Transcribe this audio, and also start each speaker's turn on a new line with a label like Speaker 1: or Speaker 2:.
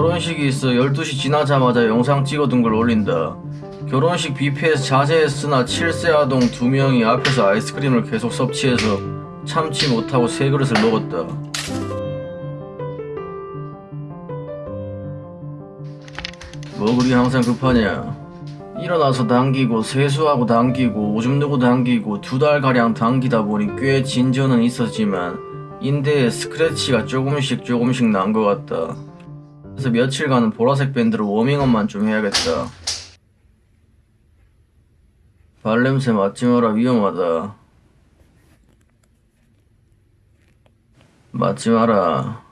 Speaker 1: 결혼식이 있어 12시 지나자마자 영상 찍어둔 걸 올린다. 결혼식 뷔페에서 자제했으나 7세 아동 2명이 앞에서 아이스크림을 계속 섭취해서 참지 못하고 세 그릇을 먹었다. 뭐 그리 항상 급하냐? 일어나서 당기고 세수하고 당기고 오줌 누고 당기고 두 달가량 당기다 보니 꽤 진전은 있었지만 인대에 스크래치가 조금씩 조금씩 난 것 같다. 그래서 며칠간은 보라색 밴드로 워밍업만 좀 해야겠다. 발냄새 맡지 마라 위험하다. 맡지 마라.